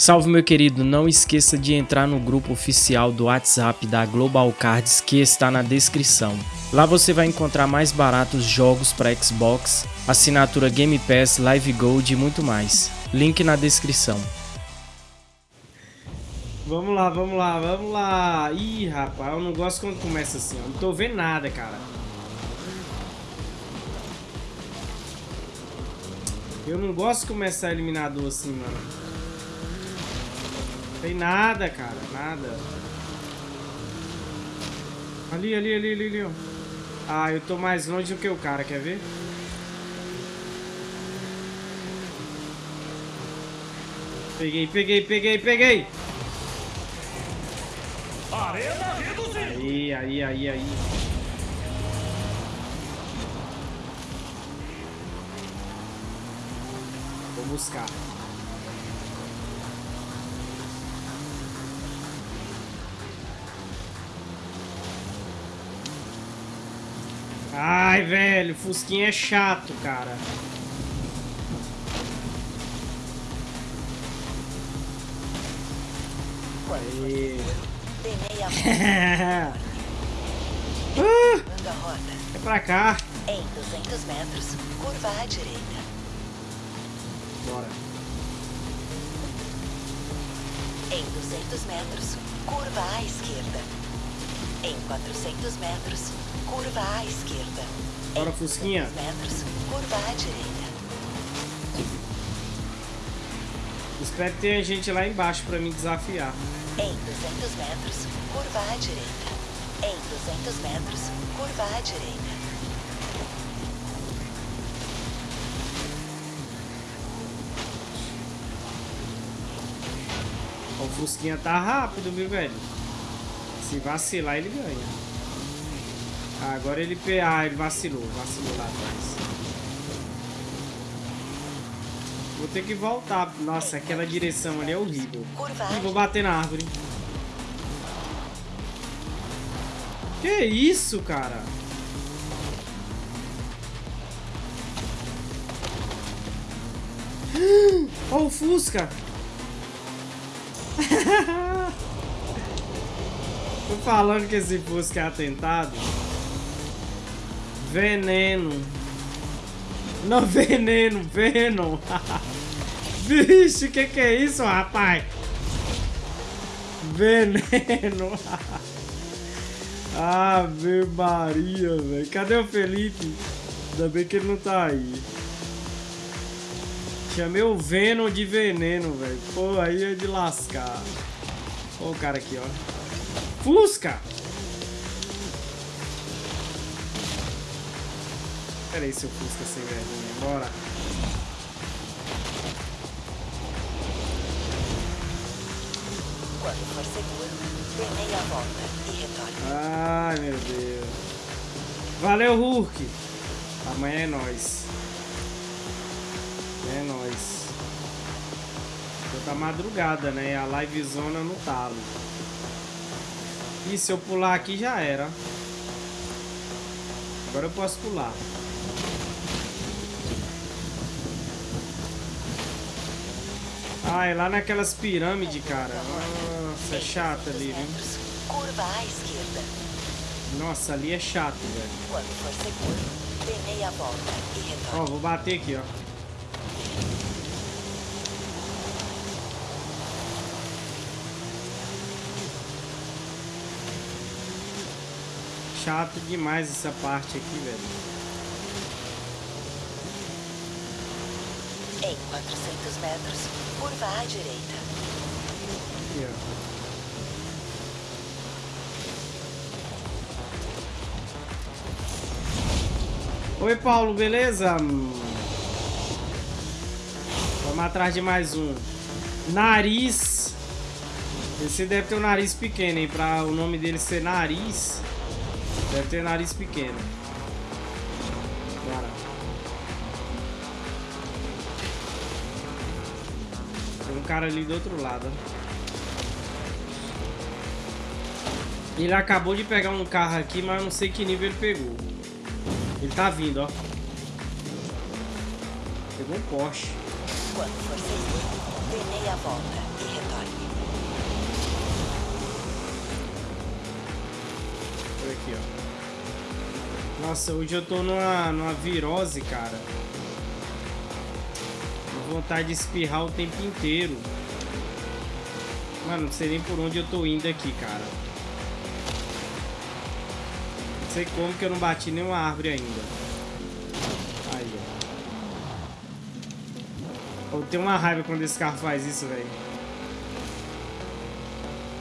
Salve meu querido, não esqueça de entrar no grupo oficial do WhatsApp da Global Cards que está na descrição. Lá você vai encontrar mais baratos jogos para Xbox, assinatura Game Pass, Live Gold e muito mais. Link na descrição. Vamos lá, vamos lá, vamos lá. Ih, rapaz, eu não gosto quando começa assim, ó. Não tô vendo nada, cara. Eu não gosto de começar eliminador assim, mano. Tem nada, cara. Nada. Ali, ali, ali, ali, ali, ó. Ah, eu tô mais longe do que o cara, quer ver? Peguei, peguei, peguei, peguei! Aí, aí, aí, aí. Vou buscar. Ai, velho, Fusquinha é chato, cara. Aí. uh, é pra cá. Em 200 metros, curva à direita. Bora. Em 200 metros, curva à esquerda. Em 400 metros, curva à esquerda. Bora, Fusquinha. 200 metros, curva à direita. Espero que tenha gente lá embaixo pra me desafiar. Em 200 metros, curva à direita. Em 200 metros, curva à direita. O Fusquinha tá rápido, viu, velho? Se vacilar, ele ganha. Ah, agora ele... Ah, ele vacilou. Vacilou lá atrás. Vou ter que voltar. Nossa, aquela direção ali é horrível. Ih, vou bater na árvore. Que isso, cara? Olha o Fusca! Falando que esse Fusca é atentado. Veneno. Não, veneno, Venom. Vixe, o que, que é isso, rapaz? Veneno. Ave Maria, velho. Cadê o Felipe? Ainda bem que ele não tá aí. Chamei o Venom de veneno, velho. Pô, aí é de lascar. Ó o cara aqui, ó. Fusca! Pera aí, seu Fusca sem vergonha. Bora. Quando for seguro, dê meia volta e retorne. Ai, meu Deus. Valeu, Hulk. Amanhã é nóis. É nóis. Já tá madrugada, né? A live zona no talo. E se eu pular aqui já era. Agora eu posso pular. Ah, é lá naquelas pirâmides, cara. Nossa, é chato ali, viu? curva à esquerda. Nossa, ali é chato, velho. Ó, vou bater aqui, ó. Chato demais essa parte aqui, velho. Em 400 metros, curva à direita. Aqui, ó. Oi, Paulo, beleza? Vamos atrás de mais um. Nariz. Esse deve ter um nariz pequeno, hein? Pra o nome dele ser Nariz. Deve ter nariz pequeno. Tem um cara ali do outro lado. Ele acabou de pegar um carro aqui, mas eu não sei que nível ele pegou. Ele tá vindo, ó. Pegou um Porsche. Quando for seguro, dê meia volta Nossa, hoje eu tô numa, numa virose, cara. Com vontade de espirrar o tempo inteiro. Mano, não sei nem por onde eu tô indo aqui, cara. Não sei como que eu não bati nenhuma árvore ainda. Aí, ó. Eu tenho uma raiva quando esse carro faz isso, velho.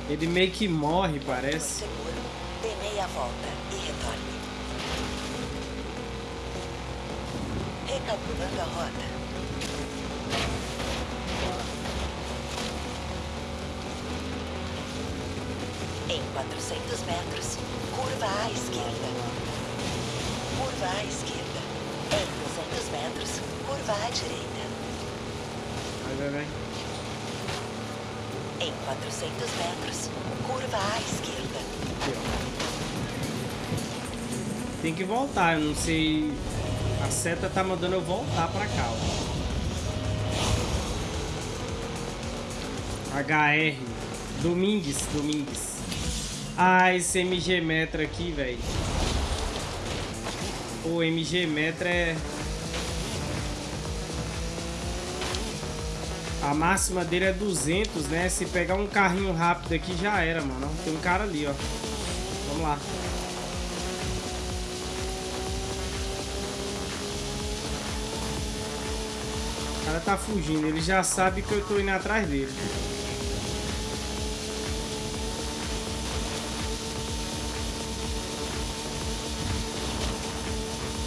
Ele meio que morre, parece. Seguro. Dê meia volta e retorne. Recalculando a rota. Em 400 metros, curva à esquerda. Curva à esquerda. Em 200 metros, curva à direita. Vai, vai, vai. Em 400 metros, curva à esquerda. Tem que voltar, eu não sei. A seta tá mandando eu voltar pra cá, ó. HR. Domingues, Domingues. Ah, esse MG Metra aqui, velho. O MG Metra é. A máxima dele é 200, né? Se pegar um carrinho rápido aqui já era, mano. Tem um cara ali, ó. Vamos lá. Cara tá fugindo. Ele já sabe que eu tô indo atrás dele.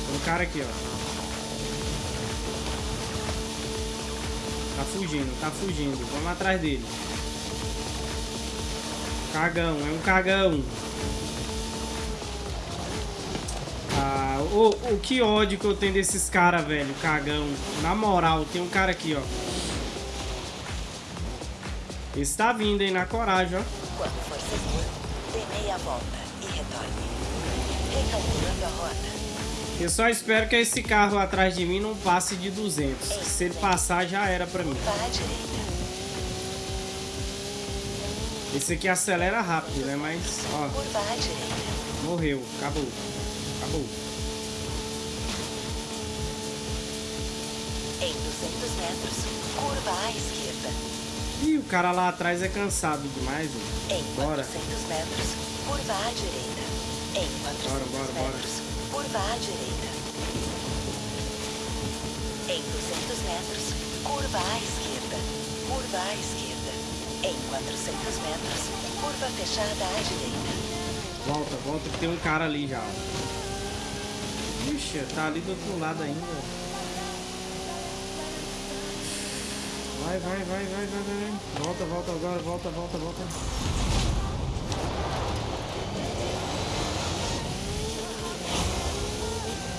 Tem um cara aqui, ó. Tá fugindo, tá fugindo. Vamos atrás dele. Cagão, é um cagão. O, o que ódio que eu tenho desses caras, velho. Cagão. Na moral, tem um cara aqui, ó. Esse tá vindo aí na coragem, ó. Quando for seguro, dê meia volta e retorne. Recalculando a rota. Eu só espero que esse carro atrás de mim não passe de 200. Se ele passar, já era pra mim. Esse aqui acelera rápido, né? Mas, ó, morreu. Acabou. Acabou. Em 200 metros, curva à esquerda. Ih, o cara lá atrás é cansado demais, velho. Em Bora. 400 metros, curva à direita. Em 400 Bora, bora, bora. metros, curva à direita. Em 200 metros, curva à esquerda. Curva à esquerda. Em 400 metros, curva fechada à direita. Volta, volta que tem um cara ali já. ó. Ixi, tá ali do outro lado ainda. Vai, vai, vai, vai, vai, vai. Volta, volta agora, volta, volta, volta.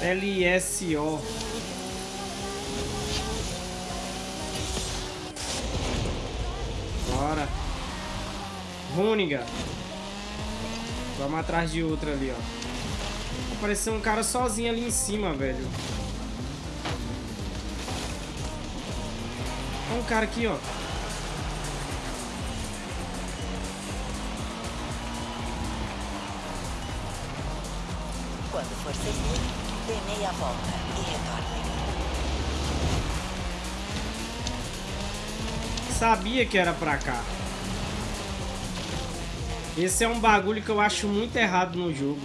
LSO. Bora. Runiga. Vamos atrás de outra ali, ó. Apareceu um cara sozinho ali em cima, velho. Olha um cara aqui, ó. Quando for seguro, dê meia volta e retorne. Sabia que era pra cá. Esse é um bagulho que eu acho muito errado no jogo.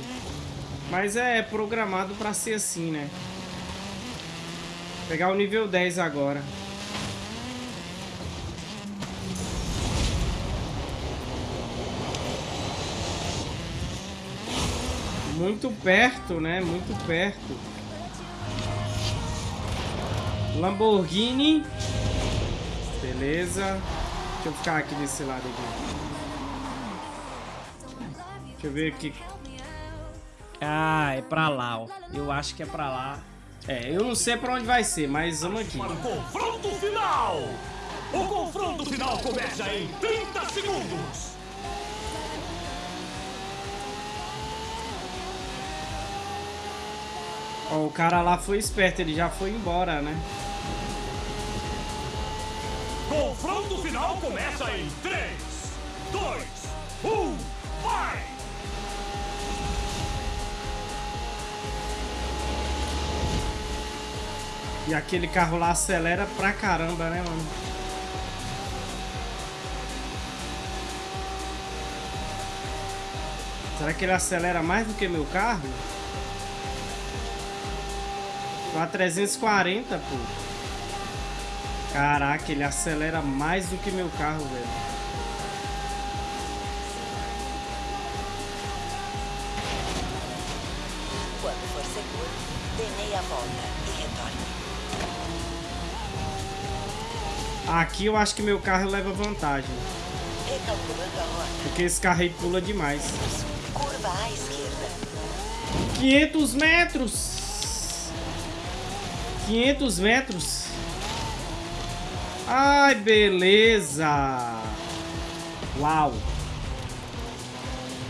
Mas é programado pra ser assim, né? Pegar o nível 10 agora. Muito perto, né? Muito perto. Lamborghini. Beleza. Deixa eu ficar aqui desse lado aqui. Deixa eu ver aqui. Ah, é pra lá, ó. Eu acho que é pra lá. É, eu não sei pra onde vai ser, mas vamos aqui. Para o confronto final! O confronto final começa em 30 segundos! Ó, o cara lá foi esperto, ele já foi embora, né? Confronto final começa em 3, 2, 1, vai! E aquele carro lá acelera pra caramba, né, mano? Será que ele acelera mais do que meu carro? Tô a 340, pô. Caraca, ele acelera mais do que meu carro, velho. Quando for seguro, dê meia volta e retorne. Aqui eu acho que meu carro leva vantagem. Rota. Porque esse carro aí pula demais. Curva à esquerda. 500 metros! 500 metros! Ai, beleza! Uau!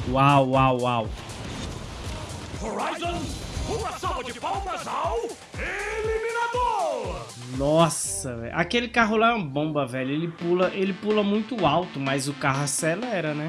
Uau, uau, uau! Horizon, uma salva de palmas ao Eliminador! Nossa, velho. Aquele carro lá é uma bomba, velho. Ele pula, ele pula muito alto, mas o carro acelera, né?